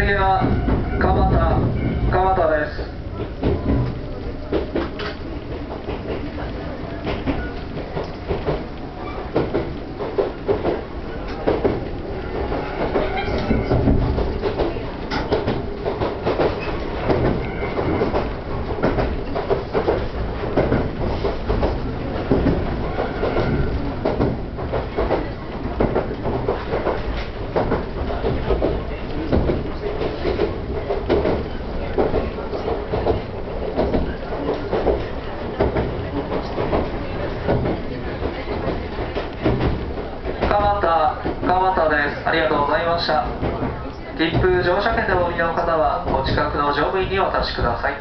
Yeah. 田深又ですありがとうございました切符乗車券でお降りの方はお近くの乗務員にお渡しください